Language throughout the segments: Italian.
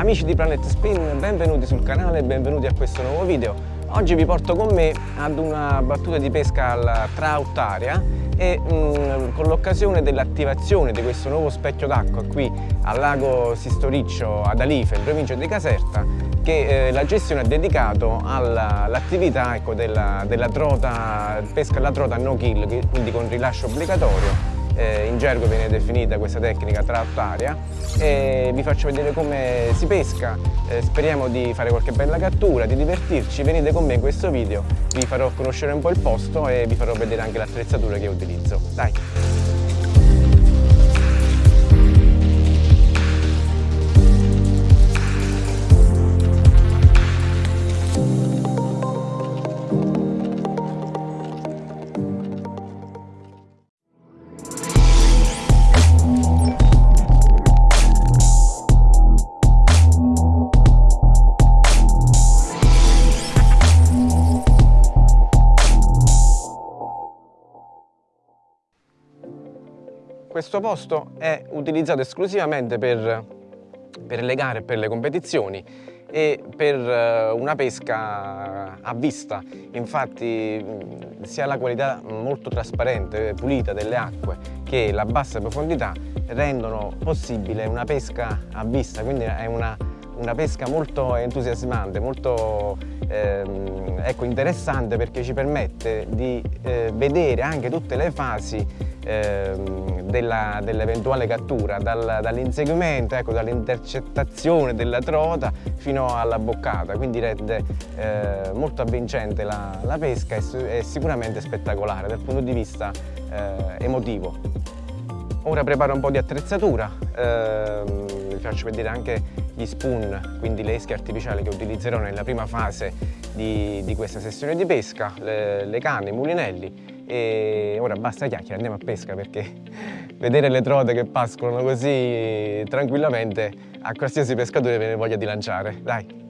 Amici di Planet Spin, benvenuti sul canale e benvenuti a questo nuovo video. Oggi vi porto con me ad una battuta di pesca alla trout area e mh, mm, con l'occasione dell'attivazione di questo nuovo specchio d'acqua qui al lago Sistoriccio ad Alife, in provincia di Caserta, che eh, la gestione ha dedicato all'attività ecco, della, della trota, pesca alla trota no kill, quindi con rilascio obbligatorio eh, in gergo viene definita questa tecnica trattaria e vi faccio vedere come si pesca, eh, speriamo di fare qualche bella cattura, di divertirci, venite con me in questo video, vi farò conoscere un po' il posto e vi farò vedere anche l'attrezzatura che utilizzo. Dai! Questo posto è utilizzato esclusivamente per, per le gare, per le competizioni e per eh, una pesca a vista. Infatti sia la qualità molto trasparente, pulita delle acque che la bassa profondità rendono possibile una pesca a vista, quindi è una, una pesca molto entusiasmante, molto ehm, ecco, interessante perché ci permette di eh, vedere anche tutte le fasi Ehm, dell'eventuale dell cattura, dal, dall'inseguimento, ecco, dall'intercettazione della trota fino alla boccata, quindi rende eh, molto avvincente la, la pesca e, e, sicuramente spettacolare dal punto di vista eh, emotivo. Ora preparo un po' di attrezzatura, eh, vi faccio vedere anche gli spoon, quindi le esche artificiali che utilizzerò nella prima fase di, di questa sessione di pesca, le, le canne, i mulinelli e ora basta chiacchiere, andiamo a pesca perché vedere le trote che pascolano così tranquillamente a qualsiasi pescatore viene voglia di lanciare, dai!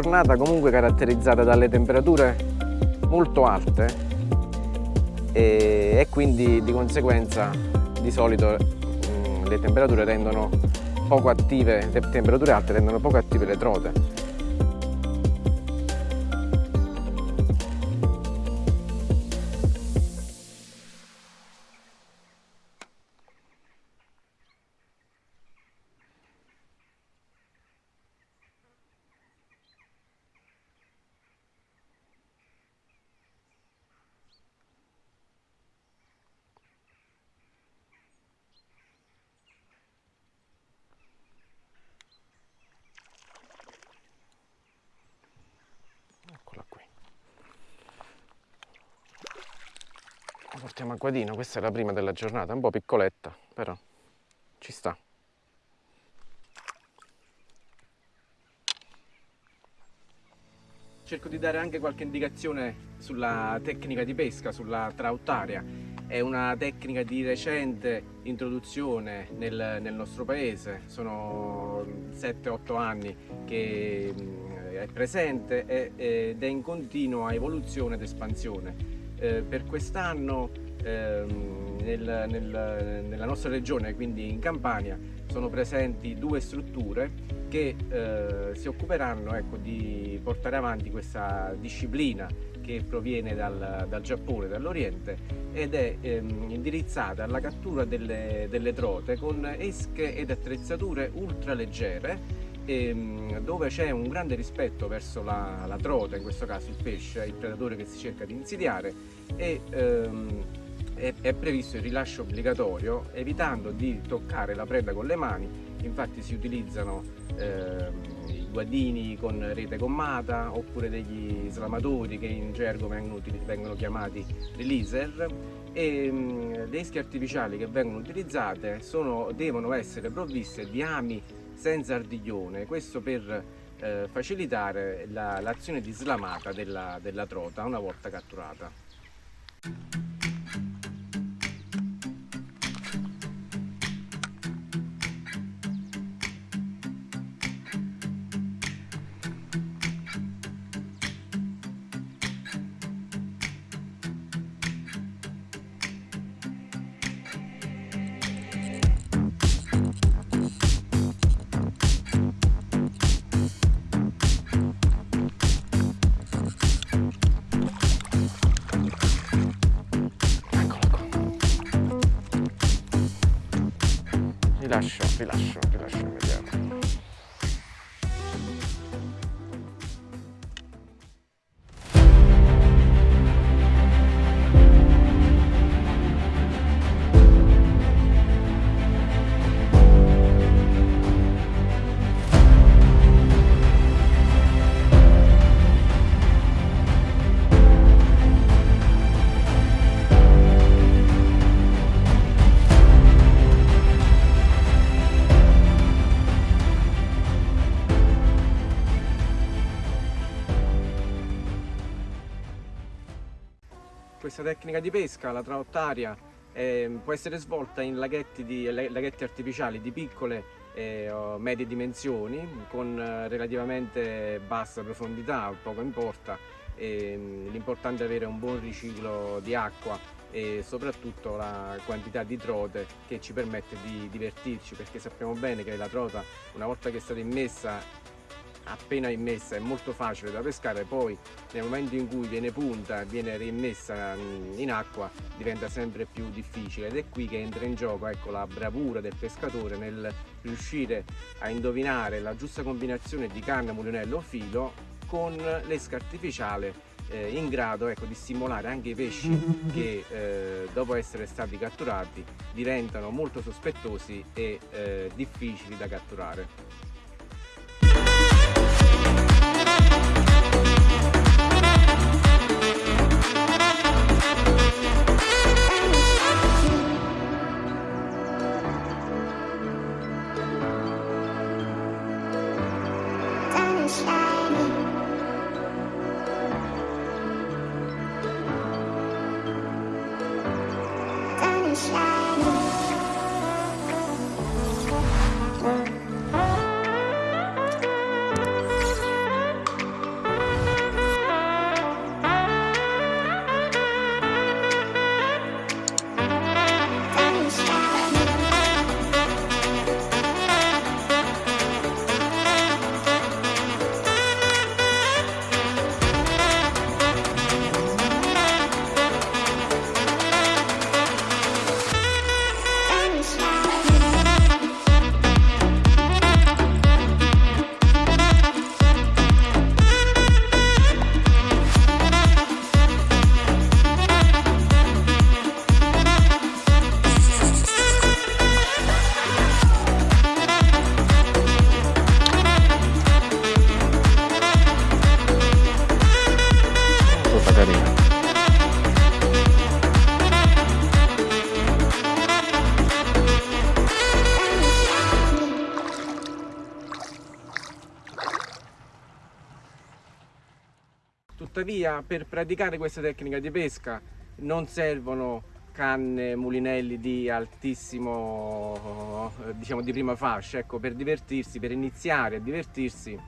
Giornata comunque caratterizzata dalle temperature molto alte e, e quindi di conseguenza di solito mh, mm, le temperature rendono poco attive, le temperature alte rendono poco attive le trote portiamo acquadino, questa è la prima della giornata, un po' piccoletta, però ci sta. Cerco di dare anche qualche indicazione sulla tecnica di pesca, sulla trautaria. È una tecnica di recente introduzione nel, nel nostro paese, sono 7-8 anni che mm, è presente ed è in continua evoluzione ed espansione eh, per quest'anno ehm, nel, nel, nella nostra regione, quindi in Campania, sono presenti due strutture che eh, si occuperanno ecco, di portare avanti questa disciplina che proviene dal, dal Giappone, dall'Oriente ed è ehm, indirizzata alla cattura delle, delle trote con esche ed attrezzature ultra leggere ehm, dove c'è un grande rispetto verso la, la, trota, in questo caso il pesce, il predatore che si cerca di insidiare e ehm, è, è, previsto il rilascio obbligatorio evitando di toccare la preda con le mani, infatti si utilizzano ehm, guadini con rete gommata oppure degli slamatori che in gergo vengono, vengono chiamati releaser. E mh, le esche artificiali che vengono utilizzate sono, devono essere provviste di ami senza ardiglione, questo per eh, facilitare l'azione la, di slamata della, della trota una volta catturata. Rilascio, Questa tecnica di pesca, la traottaria, eh, può essere svolta in laghetti, di, laghetti artificiali di piccole e eh, medie dimensioni con eh, relativamente bassa profondità, poco importa. Ehm, l'importante è avere un buon riciclo di acqua e soprattutto la quantità di trote che ci permette di divertirci perché sappiamo bene che la trota una volta che è stata immessa appena immessa è molto facile da pescare, poi nel momento in cui viene punta e viene rimmessa in acqua diventa sempre più difficile ed è qui che entra in gioco ecco, la bravura del pescatore nel riuscire a indovinare la giusta combinazione di canna, mulinello o filo con l'esca artificiale eh, in grado ecco, di stimolare anche i pesci che eh, dopo essere stati catturati diventano molto sospettosi e eh, difficili da catturare. Tuttavia per praticare questa tecnica di pesca non servono canne, mulinelli di altissimo, diciamo di prima fascia, ecco per divertirsi, per iniziare a divertirsi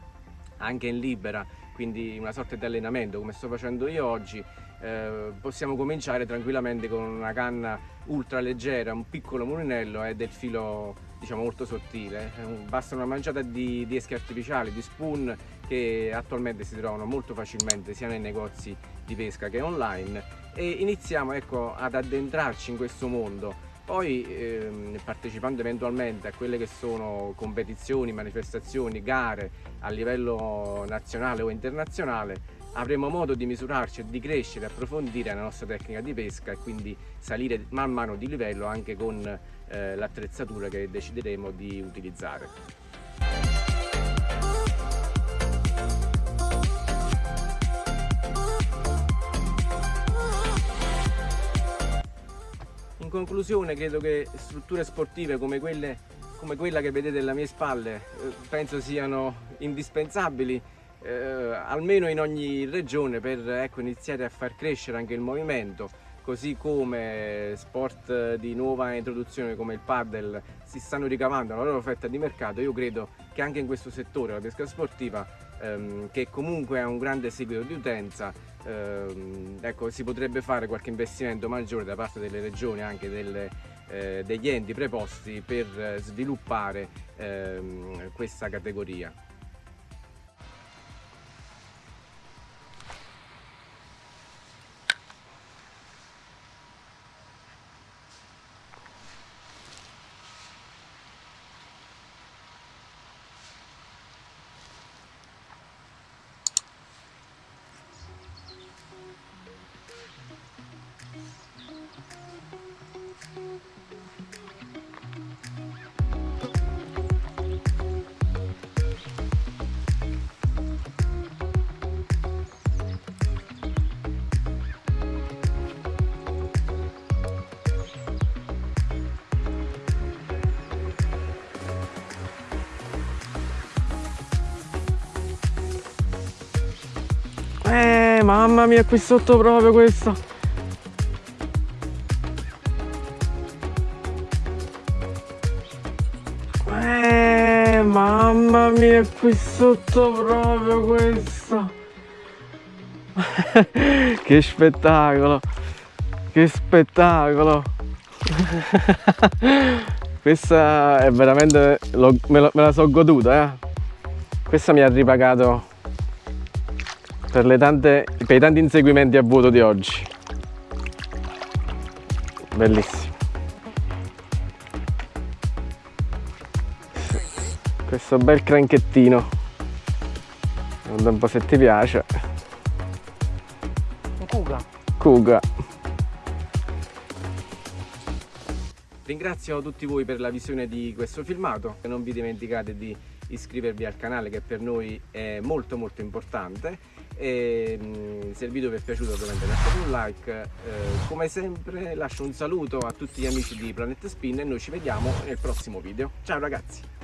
anche in libera, quindi una sorta di allenamento come sto facendo io oggi, eh, possiamo cominciare tranquillamente con una canna ultra leggera, un piccolo mulinello e del filo diciamo molto sottile. Eh, basta una manciata di, di esche artificiali, di spoon che attualmente si trovano molto facilmente sia nei negozi di pesca che online e iniziamo ecco, ad addentrarci in questo mondo poi ehm, partecipando eventualmente a quelle che sono competizioni, manifestazioni, gare a livello nazionale o internazionale avremo modo di misurarci e di crescere, approfondire la nostra tecnica di pesca e quindi salire man mano di livello anche con eh, l'attrezzatura che decideremo di utilizzare. In conclusione credo che strutture sportive come quelle come quella che vedete alle mie spalle eh, penso siano indispensabili eh, almeno in ogni regione per ecco, iniziare a far crescere anche il movimento così come sport di nuova introduzione come il paddle si stanno ricavando la loro fetta di mercato, io credo che anche in questo settore, la pesca sportiva, ehm, che comunque ha un grande seguito di utenza, ehm, ecco, si potrebbe fare qualche investimento maggiore da parte delle regioni, anche delle, eh, degli enti preposti per sviluppare ehm, questa categoria. Mamma mia, qui sotto proprio questo. Eh, mamma mia, qui sotto proprio questo. che spettacolo. Che spettacolo. Questa è veramente... me la so goduta, eh. Questa mi ha ripagato per, tante, per i tanti inseguimenti a vuoto di oggi. Bellissimo. Questo bel cranchettino. Guarda un po' se ti piace. Cuga. Cuga. Ringrazio tutti voi per la visione di questo filmato. Non vi dimenticate di iscrivervi al canale che per noi è molto molto importante. E se il video vi è piaciuto ovviamente lasciate un like. Eh, come sempre lascio un saluto a tutti gli amici di Planet Spin e noi ci vediamo nel prossimo video. Ciao ragazzi